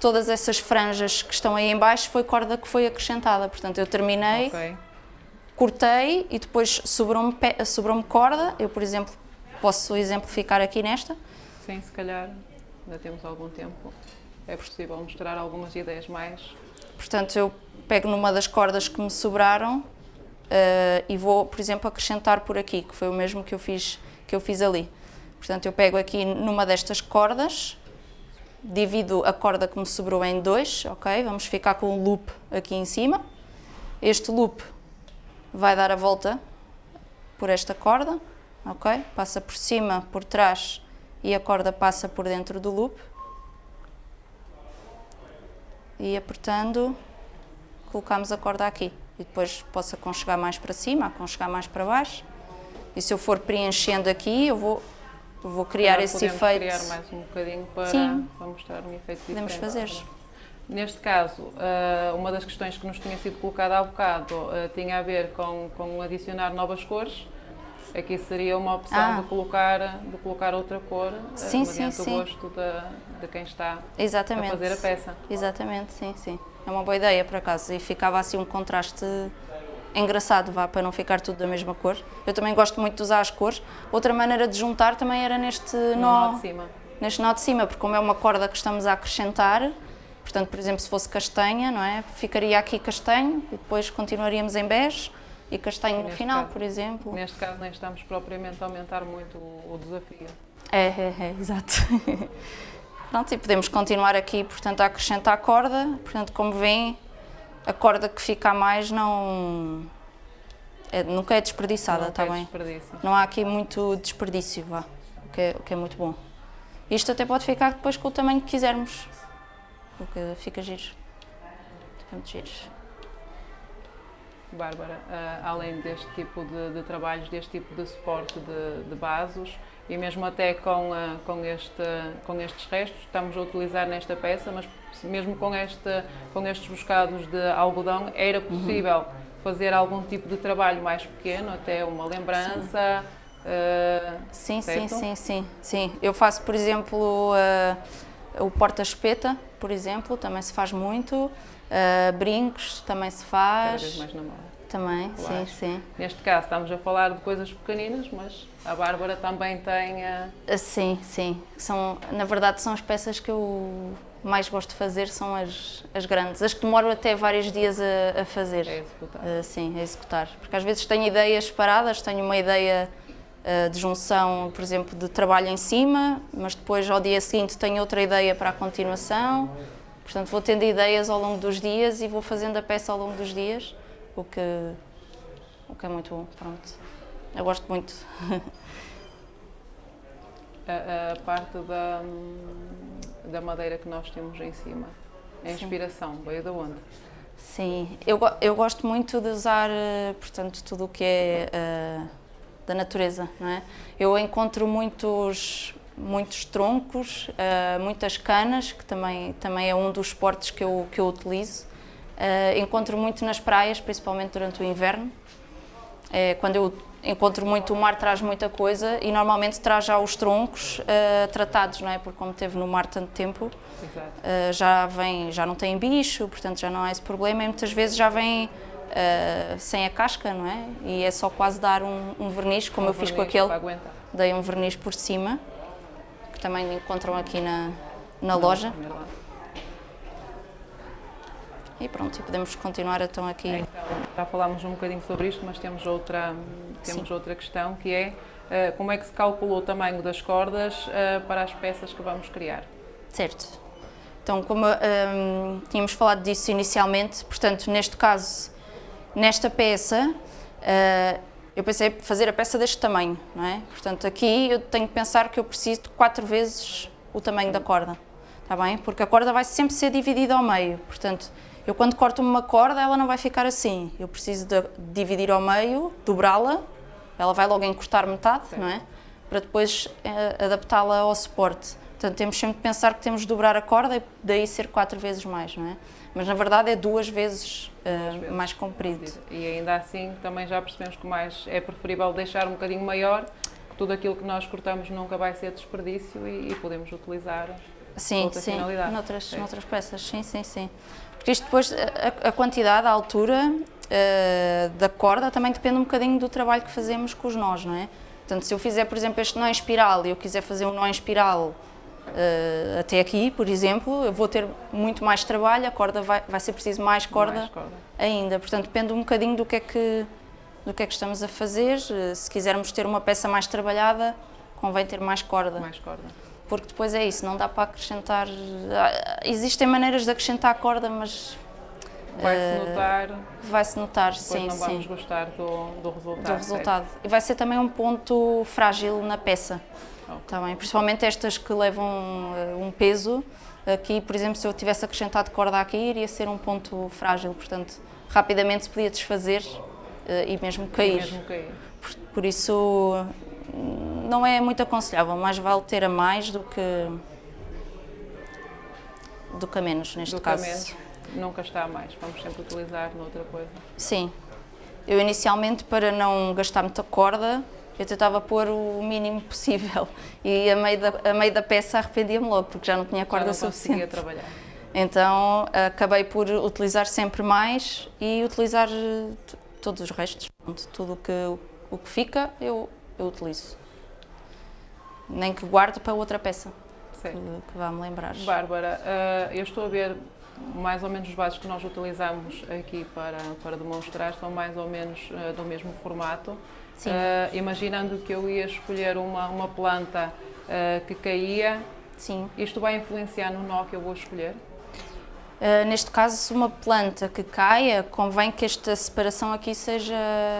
todas essas franjas que estão aí em baixo foi corda que foi acrescentada, portanto eu terminei, Ok. cortei e depois sobrou-me sobrou-me corda, eu por exemplo posso exemplificar aqui nesta, Sim, se calhar ainda temos algum tempo. É possível mostrar algumas ideias mais. portanto eu pego numa das cordas que me sobraram eh, e vou, por exemplo, acrescentar por aqui, que foi o mesmo que eu fiz, que eu fiz ali. Portanto eu pego aqui numa destas cordas, divido a corda que me sobrou em dois, ok? Vamos ficar com um loop aqui em cima. Este loop vai dar a volta por esta corda, ok? Passa por cima, por trás e a corda passa por dentro do loop. E apertando, colocamos a corda aqui. E depois posso aconchegar mais para cima, aconchegar mais para baixo. E se eu for preenchendo aqui, eu vou, vou criar esse podemos efeito. criar mais um bocadinho para, Sim. para mostrar um efeito Podemos diferente. fazer. Neste caso, ah, uma das questões que nos tinha sido colocada há bocado ah, tinha a ver com, com adicionar novas cores. Aqui seria uma opção Ah. de, colocar, de colocar outra cor, ah, Sim, sim, mediante sim. o gosto da, de quem está Exatamente. a fazer a peça. Exatamente, sim, sim. É uma boa ideia, por acaso. E ficava assim um contraste engraçado, vá, para não ficar tudo da mesma cor. Eu também gosto muito de usar as cores. Outra maneira de juntar também era neste No nó, nó de cima. neste nó de cima, porque como é uma corda que estamos a acrescentar, portanto, por exemplo, se fosse castanha, não é? Ficaria aqui castanho e depois continuaríamos em bege e castanho no Neste final, caso. por exemplo. Neste caso, nem estamos propriamente a aumentar muito o, o desafio. É, é, é, exato. Pronto, e podemos continuar aqui, portanto, a acrescentar corda. Portanto, como veem, a corda que fica a mais não... é- nunca é desperdiçada, Não está tem bem? desperdício. Não há aqui muito desperdício, vá, o que, é, o que é muito bom. Isto até pode ficar depois com o tamanho que quisermos, o que fica giro. Fica muito giro. Bárbara, ah, além deste tipo de, de trabalhos, deste tipo de suporte de, de vasos e mesmo até com, ah, com, este, com estes restos, estamos a utilizar nesta peça, mas mesmo com, este, com estes buscados de algodão, era possível fazer algum tipo de trabalho mais pequeno, até uma lembrança. ah, Sim, sim, sim, sim, sim. Eu faço, por exemplo, eh, o porta-espeta, por exemplo, também se faz muito. Eh, brincos também se cada vez faz. mais na moda. Também, sim, sim. Neste caso, estamos a falar de coisas pequeninas, mas a Bárbara também tem. ah, Ah, Sim, sim. São, na verdade, são as peças que eu mais gosto de fazer, são as, as grandes. As que demoro até vários dias a, a fazer. a executar. Uh, sim, a executar. Porque às vezes tenho ideias paradas, tenho uma ideia uh, de junção, por exemplo, de trabalho em cima, mas depois ao dia seguinte tenho outra ideia para a continuação. Portanto, vou tendo ideias ao longo dos dias e vou fazendo a peça ao longo dos dias, o que, o que é muito bom. Pronto. Eu gosto muito. a, a parte da, da madeira que nós temos em cima. A Sim. inspiração veio de onde? Sim, eu, eu gosto muito de usar, eh, portanto, tudo o que é eh, da natureza, não é? Eu encontro muitos, muitos troncos, eh, muitas canas, que também, também é um dos esportes que eu, que eu utilizo. Eh, encontro muito nas praias, principalmente durante o inverno. É, quando eu encontro muito, o mar traz muita coisa e normalmente traz já os troncos eh, tratados, não é? Porque como teve no mar tanto tempo. Uh, já vem, já não tem bicho, portanto já não há esse problema e muitas vezes já vem uh, sem a casca, não é? E é só quase dar um, um verniz, como Um eu fiz com aquele, dei um verniz por cima, que também encontram aqui na, na loja. E pronto, e podemos continuar então aqui. Então, já falámos um bocadinho sobre isto, mas temos outra, temos outra questão que é eh, como é que se calculou o tamanho das cordas eh, para as peças que vamos criar? Certo. Então, como hum, tínhamos falado disso inicialmente, portanto, neste caso, nesta peça, uh, eu pensei fazer a peça deste tamanho, não é? Portanto, aqui eu tenho que pensar que eu preciso de quatro vezes o tamanho da corda, está bem? Porque a corda vai sempre ser dividida ao meio, portanto, eu quando corto uma corda, ela não vai ficar assim. Eu preciso de dividir ao meio, dobrá-la ela vai logo encurtar metade, não é? Para depois uh, adaptá-la ao suporte. Portanto, temos sempre de pensar que temos de dobrar a corda e daí ser quatro vezes mais, não é? Mas na verdade é duas vezes, uh, vezes. mais comprido. E ainda assim também já percebemos que mais é preferível deixar um bocadinho maior, que tudo aquilo que nós cortamos nunca vai ser desperdício e, e podemos utilizar sim, sim. Noutras, noutras peças, sim, sim, sim. Porque isto depois, a, a quantidade, a altura uh, da corda também depende um bocadinho do trabalho que fazemos com os nós, não é? Portanto, se eu fizer, por exemplo, este nó em espiral e eu quiser fazer um nó em espiral uh, até aqui, por exemplo, eu vou ter muito mais trabalho, a corda vai, vai ser preciso mais corda, mais corda, ainda. Portanto, depende um bocadinho do que, é que, do que é que estamos a fazer. Uh, se quisermos ter uma peça mais trabalhada, convém ter mais corda. Mais corda. Porque depois é isso, não dá para acrescentar... Ah, existem maneiras de acrescentar corda, mas Vai-se uh, notar. Vai-se notar, sim, não vamos sim. gostar do, do resultado. Do resultado. Certo? E vai ser também um ponto frágil na peça. Okay. Tá bem? Principalmente estas que levam uh, um peso. Aqui, por exemplo, se eu tivesse acrescentado corda aqui, iria ser um ponto frágil, portanto, rapidamente se podia desfazer e mesmo cair. E mesmo cair. Por, por, isso, não é muito aconselhável, mais vale ter a mais do que, do que a menos, neste do caso. Que a menos nunca está a mais, vamos sempre utilizar noutra coisa. Sim. Eu inicialmente, para não gastar muita corda, eu tentava pôr o mínimo possível e a meio da, a meio da peça arrependia-me logo, porque já não tinha corda já não suficiente. trabalhar. Então acabei por utilizar sempre mais e utilizar eh, todos os restos. Tudo que, o que fica eu, eu utilizo. Nem que guarde para outra peça que, que vá-me lembrar. Bárbara, uh, eu estou a ver mais ou menos os vasos que nós utilizamos aqui para, para demonstrar são mais ou menos uh, do mesmo formato. Uh, imaginando que eu ia escolher uma, uma planta uh, que caía, Sim. isto vai influenciar no nó que eu vou escolher? Neste caso, se uma planta que caia, convém que esta separação aqui seja,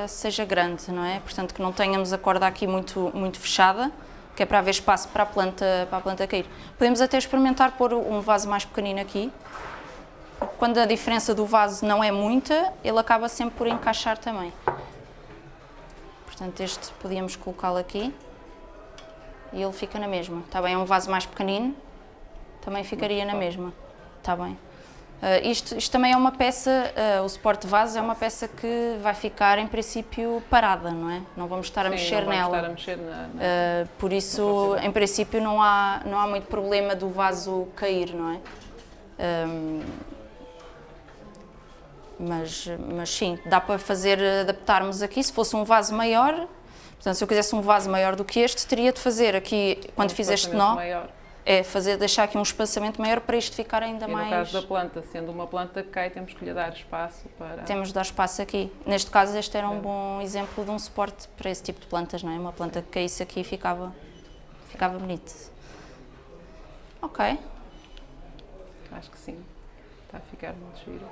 seja grande, não é? Portanto, que não tenhamos a corda aqui muito, muito fechada, que é para haver espaço para a planta, para a planta cair. Podemos até experimentar pôr um vaso mais pequenino aqui, quando a diferença do vaso não é muita, ele acaba sempre por encaixar também. Portanto, este podíamos colocá-lo aqui e ele fica na mesma. Está bem? É um vaso mais pequenino, também ficaria na mesma. Está bem. Uh, isto, isto, também é uma peça, uh, o suporte de vaso é uma peça que vai ficar em princípio parada, não é? Não vamos estar a Sim, mexer não nela. Estar a mexer na, na, uh, por isso, em princípio, não há, não há muito problema do vaso cair, não é? Um, mas, mas sim, dá para fazer, adaptarmos aqui, se fosse um vaso maior, portanto, se eu quisesse um vaso maior do que este, teria de fazer aqui, quando um fiz este nó, maior. É fazer, deixar aqui um espaçamento maior para isto ficar ainda e mais... no caso da planta, sendo uma planta que cai, temos que lhe dar espaço para... Temos de dar espaço aqui. Neste caso, este era um bom exemplo de um suporte para esse tipo de plantas, não é? Uma planta que caísse aqui ficava, ficava bonito. Ok. Acho que sim. Está a ficar muito giro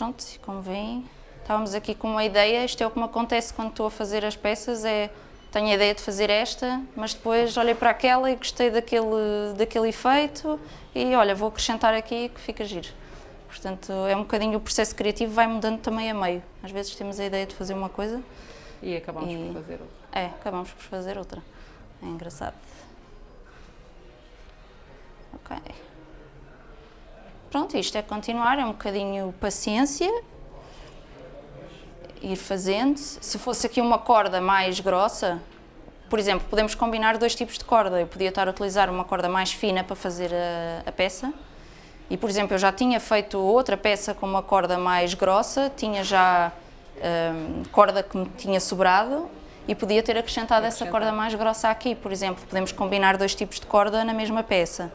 pronto, como veem, estávamos aqui com uma ideia, isto é o que me acontece quando estou a fazer as peças, é tenho a ideia de fazer esta, mas depois olhei para aquela e gostei daquele, daquele efeito e olha, vou acrescentar aqui que fica giro. Portanto, é um bocadinho o processo criativo vai mudando também a meio. Às vezes temos a ideia de fazer uma coisa e acabamos e... por fazer outra. É, acabamos por fazer outra. É engraçado. Ok. Pronto, isto é continuar, é um bocadinho paciência, ir fazendo. Se fosse aqui uma corda mais grossa, por exemplo, podemos combinar dois tipos de corda. Eu podia estar a utilizar uma corda mais fina para fazer a, a peça. E, por exemplo, eu já tinha feito outra peça com uma corda mais grossa, tinha já hum, corda que me tinha sobrado e podia ter acrescentado essa corda mais grossa aqui, por exemplo. Podemos combinar dois tipos de corda na mesma peça.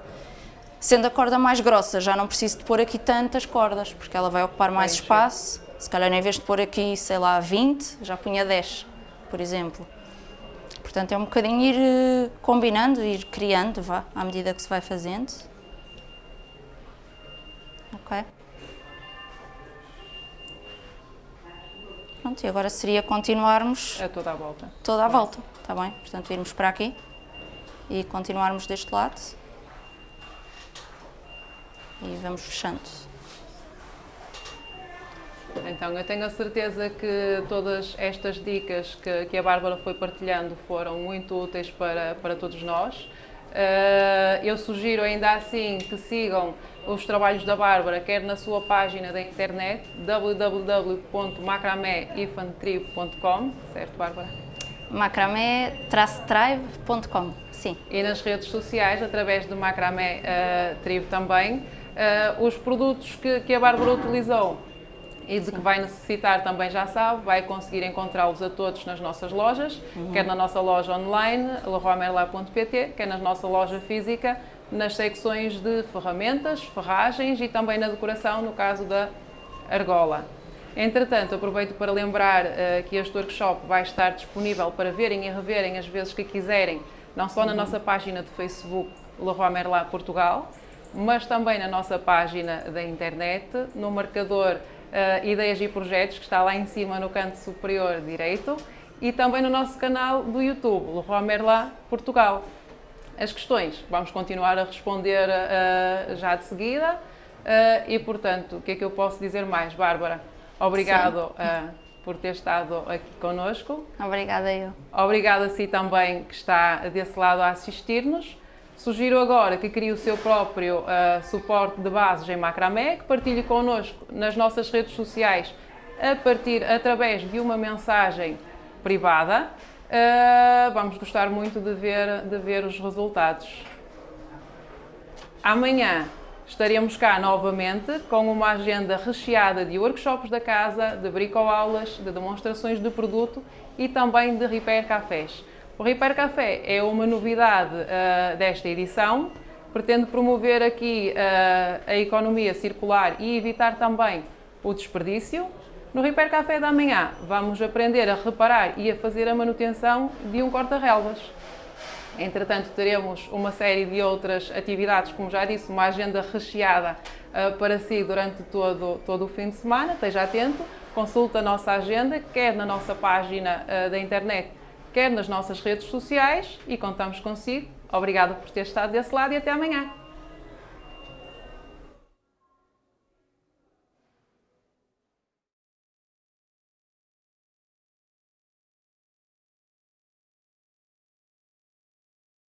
Sendo a corda mais grossa, já não preciso de pôr aqui tantas cordas, porque ela vai ocupar mais espaço. Se calhar, em vez de pôr aqui, sei lá, 20, já punha 10, por exemplo. Portanto, é um bocadinho ir eh, combinando, ir criando, vá, à medida que se vai fazendo. Ok. Pronto, e agora seria continuarmos... É toda a volta. Toda a volta, está bem? Portanto, irmos para aqui e continuarmos deste lado e vamos fechando. Então, eu tenho a certeza que todas estas dicas que, que a Bárbara foi partilhando foram muito úteis para, para todos nós. Uh, eu sugiro ainda assim que sigam os trabalhos da Bárbara, quer na sua página da internet www.macrameifantribo.com, certo Bárbara? macramé-tribe.com, sim. E nas redes sociais, através do Macramé uh, Tribo também. Uh, os produtos que, que a Bárbara utilizou e de que vai necessitar também já sabe, vai conseguir encontrá-los a todos nas nossas lojas, uhum. quer na nossa loja online, leroymerlin.pt, quer na nossa loja física, nas secções de ferramentas, ferragens e também na decoração, no caso da argola. Entretanto, aproveito para lembrar uh, que este workshop vai estar disponível para verem e reverem as vezes que quiserem, não só na uhum. nossa página de Facebook Leroy Merlin Portugal, mas também na nossa página da internet, no marcador uh, Ideias e Projetos, que está lá em cima no canto superior direito, e também no nosso canal do YouTube, Leroy Merlin Portugal. As questões vamos continuar a responder uh, já de seguida uh, e, portanto, o que é que eu posso dizer mais, Bárbara? Obrigado por ter estado aqui connosco. Obrigada eu. Obrigada a si também que está desse lado a assistir-nos. Sugiro agora que crie o seu próprio uh, suporte de bases em macramé, que partilhe connosco nas nossas redes sociais a partir, através de uma mensagem privada. Uh, vamos gostar muito de ver, de ver os resultados. Amanhã estaremos cá novamente com uma agenda recheada de workshops da casa, de bricoaulas, de demonstrações de produto e também de repair cafés. O Repair Café é uma novidade uh, desta edição, pretende promover aqui uh, a economia circular e evitar também o desperdício. No Repair Café da manhã vamos aprender a reparar e a fazer a manutenção de um corta-relvas. Entretanto, teremos uma série de outras atividades, como já disse, uma agenda recheada uh, para si durante todo, todo o fim de semana. Esteja atento, consulte a nossa agenda, quer na nossa página da internet, quer nas nossas redes sociais e contamos consigo. Obrigada por ter estado desse lado e até amanhã.